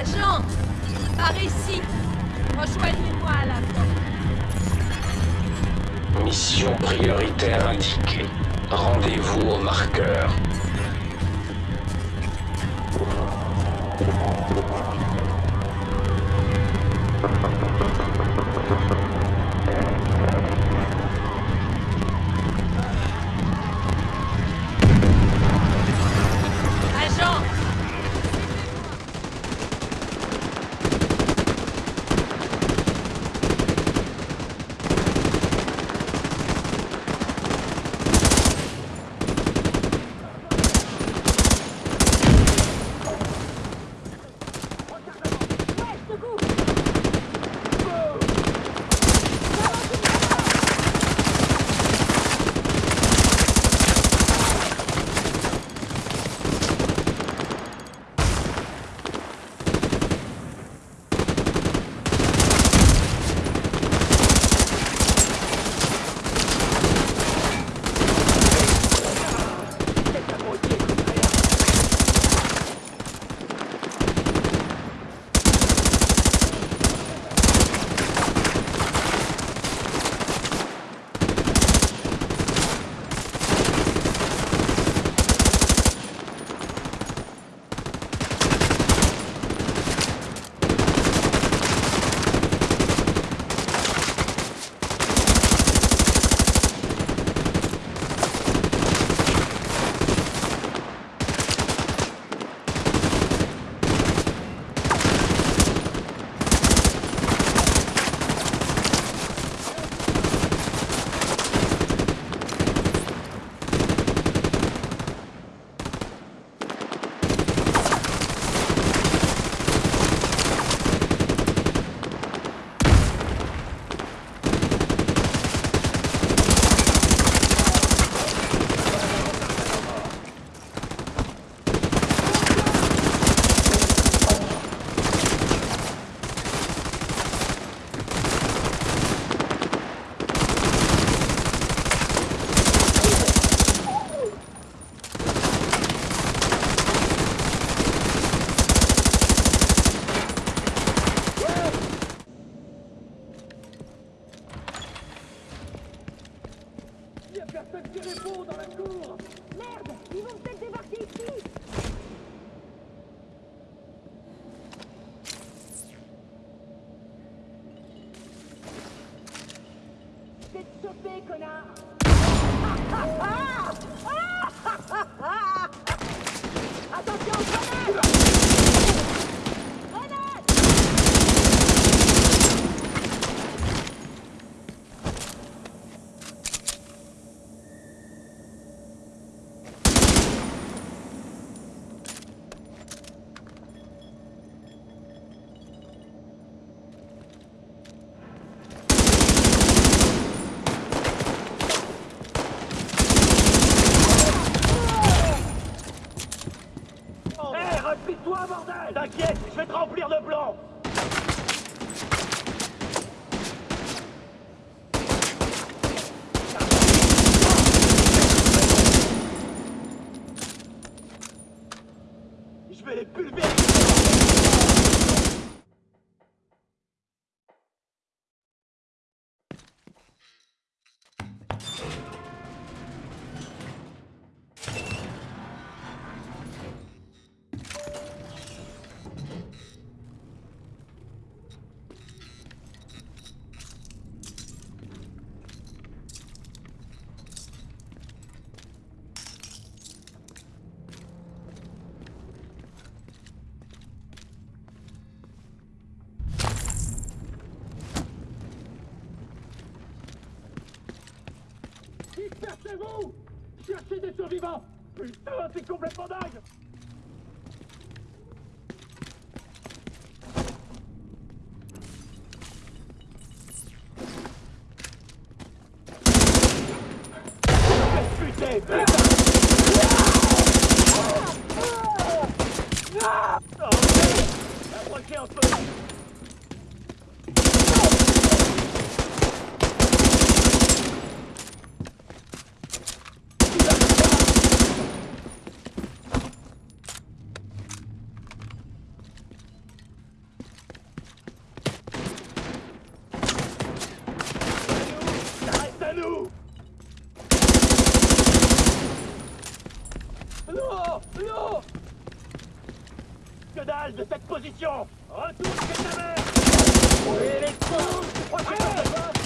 Agent Par ici Rejoignez-moi à la porte. Mission prioritaire indiquée. Rendez-vous au marqueur. Ah! ah, ah, ah Replie-toi, bordel T'inquiète, je vais te remplir de blanc. Je vais les pulvériser Dispersez-vous Cherchez des survivants. Putain, c'est complètement dingue. Putain, de cette position. Retourne les je